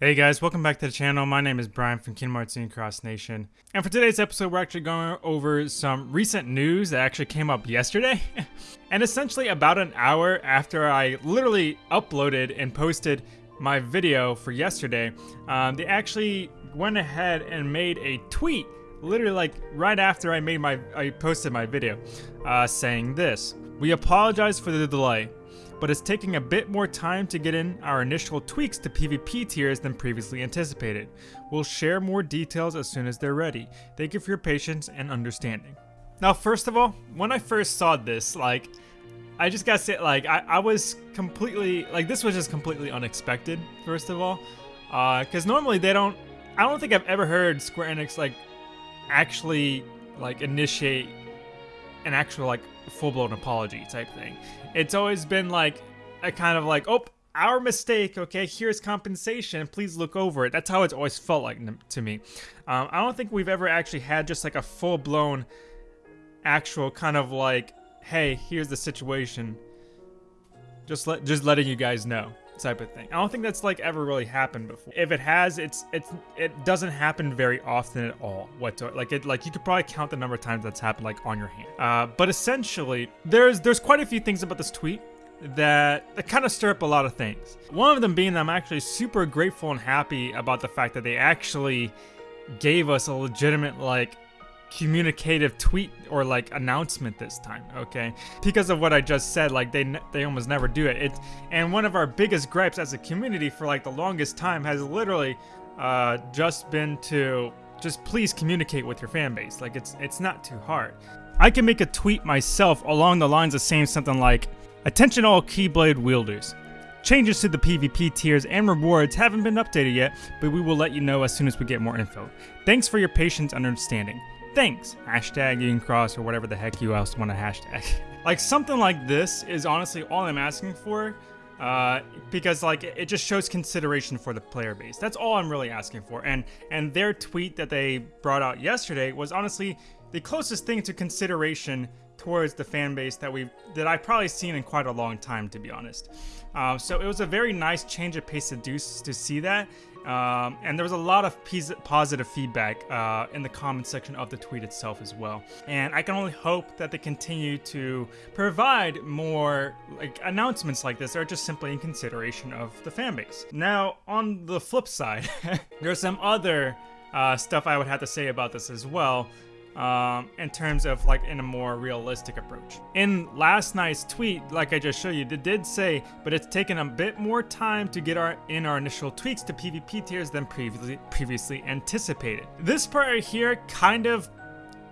Hey guys, welcome back to the channel. My name is Brian from Kingdom Hearts Cross Nation. And for today's episode, we're actually going over some recent news that actually came up yesterday. and essentially about an hour after I literally uploaded and posted my video for yesterday, um, they actually went ahead and made a tweet literally like right after I made my I posted my video uh, saying this. We apologize for the delay but it's taking a bit more time to get in our initial tweaks to PvP tiers than previously anticipated. We'll share more details as soon as they're ready. Thank you for your patience and understanding. Now, first of all, when I first saw this, like, I just gotta say, like, I, I was completely, like, this was just completely unexpected, first of all. Uh, cause normally they don't, I don't think I've ever heard Square Enix, like, actually, like, initiate an actual, like, full-blown apology type thing. It's always been like a kind of like, oh, our mistake, okay, here's compensation, please look over it. That's how it's always felt like to me. Um, I don't think we've ever actually had just like a full-blown actual kind of like, hey, here's the situation. Just let just letting you guys know type of thing. I don't think that's like ever really happened before. If it has, it's it's it doesn't happen very often at all. What like it like you could probably count the number of times that's happened like on your hand. Uh, but essentially, there's there's quite a few things about this tweet that, that kind of stir up a lot of things. One of them being that I'm actually super grateful and happy about the fact that they actually gave us a legitimate like communicative tweet or like announcement this time okay? Because of what i just said like they they almost never do it. It and one of our biggest gripes as a community for like the longest time has literally uh just been to just please communicate with your fan base. Like it's it's not too hard. I can make a tweet myself along the lines of saying something like attention all keyblade wielders. Changes to the PvP tiers and rewards haven't been updated yet, but we will let you know as soon as we get more info. Thanks for your patience and understanding. Thanks. Hashtag Union Cross or whatever the heck you else want to hashtag. like something like this is honestly all I'm asking for. Uh, because like it just shows consideration for the player base. That's all I'm really asking for. And and their tweet that they brought out yesterday was honestly the closest thing to consideration towards the fan base that we that I've probably seen in quite a long time, to be honest. Uh, so it was a very nice change of pace to do to see that, um, and there was a lot of positive feedback uh, in the comment section of the tweet itself as well. And I can only hope that they continue to provide more like announcements like this, or just simply in consideration of the fan base. Now, on the flip side, there's some other uh, stuff I would have to say about this as well um, in terms of like in a more realistic approach. In last night's tweet, like I just showed you, it did say, but it's taken a bit more time to get our in our initial tweaks to PvP tiers than previously previously anticipated. This part right here kind of,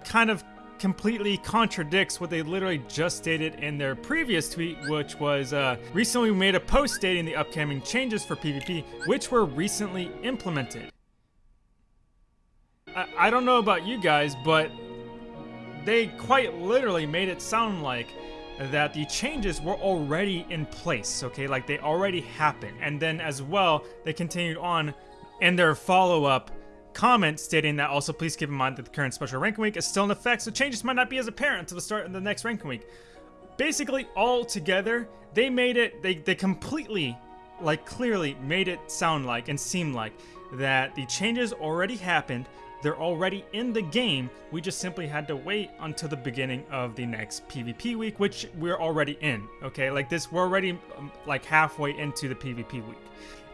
kind of completely contradicts what they literally just stated in their previous tweet, which was uh, recently we made a post stating the upcoming changes for PvP, which were recently implemented. I, don't know about you guys, but they quite literally made it sound like that the changes were already in place, okay? Like they already happened. And then as well, they continued on in their follow-up comment stating that also please keep in mind that the current special ranking week is still in effect, so changes might not be as apparent until the start of the next ranking week. Basically, all together, they made it, they, they completely, like clearly made it sound like and seem like that the changes already happened, they're already in the game. We just simply had to wait until the beginning of the next PvP week, which we're already in. Okay, like this, we're already um, like halfway into the PvP week.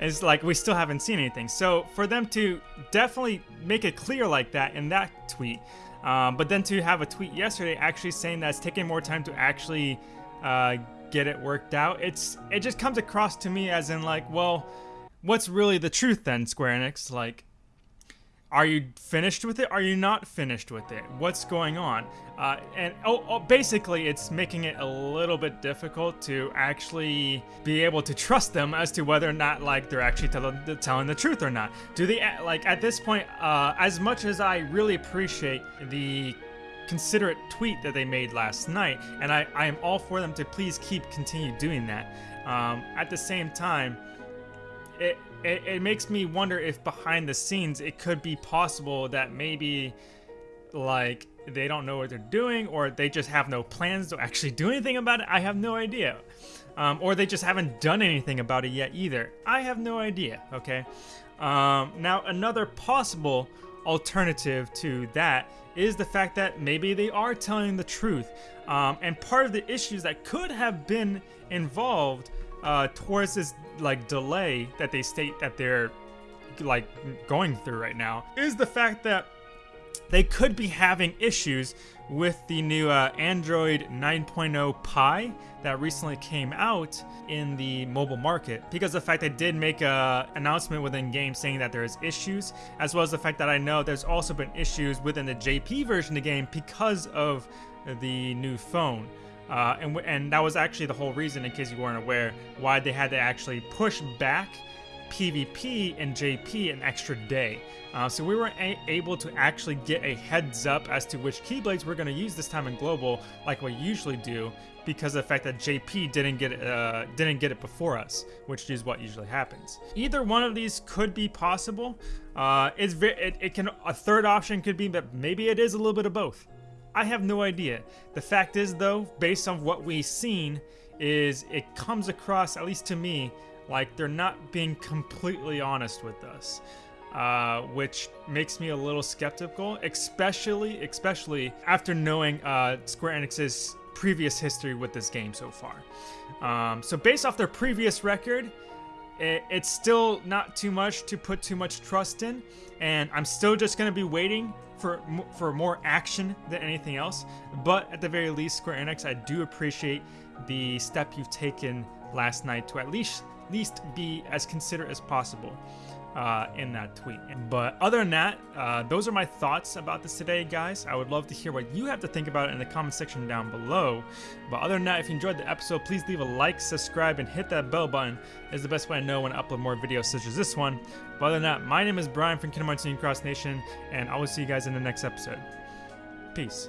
It's like we still haven't seen anything. So for them to definitely make it clear like that in that tweet, um, but then to have a tweet yesterday actually saying that it's taking more time to actually uh, get it worked out, it's it just comes across to me as in like, well, what's really the truth then, Square Enix? Like, are you finished with it? Are you not finished with it? What's going on? Uh, and oh, oh, basically, it's making it a little bit difficult to actually be able to trust them as to whether or not like they're actually tell telling the truth or not. Do they like at this point? Uh, as much as I really appreciate the considerate tweet that they made last night, and I, I am all for them to please keep continue doing that. Um, at the same time, it it, it makes me wonder if behind the scenes it could be possible that maybe like they don't know what they're doing or they just have no plans to actually do anything about it. I have no idea. Um, or they just haven't done anything about it yet either. I have no idea, okay? Um, now, another possible alternative to that is the fact that maybe they are telling the truth. Um, and part of the issues that could have been involved uh, this like delay that they state that they're like going through right now is the fact that they could be having issues with the new uh, Android 9.0 Pie that recently came out in the mobile market because the fact they did make a announcement within game saying that there's issues as well as the fact that I know there's also been issues within the JP version of the game because of the new phone. Uh, and, and that was actually the whole reason, in case you weren't aware, why they had to actually push back PvP and JP an extra day. Uh, so we were able to actually get a heads up as to which Keyblades we're going to use this time in Global, like we usually do, because of the fact that JP didn't get it, uh, didn't get it before us, which is what usually happens. Either one of these could be possible. Uh, it's it, it can a third option could be that maybe it is a little bit of both. I have no idea. The fact is, though, based on what we've seen, is it comes across, at least to me, like they're not being completely honest with us. Uh, which makes me a little skeptical, especially especially after knowing uh, Square Enix's previous history with this game so far. Um, so based off their previous record, it, it's still not too much to put too much trust in, and I'm still just gonna be waiting for for more action than anything else. But at the very least, Square Enix, I do appreciate the step you've taken last night to at least least be as considerate as possible uh, in that tweet. But other than that, uh, those are my thoughts about this today, guys. I would love to hear what you have to think about it in the comment section down below. But other than that, if you enjoyed the episode, please leave a like, subscribe, and hit that bell button. Is the best way I know when I upload more videos such as this one. But other than that, my name is Brian from Kingdom Hearts Cross Nation, and I will see you guys in the next episode. Peace.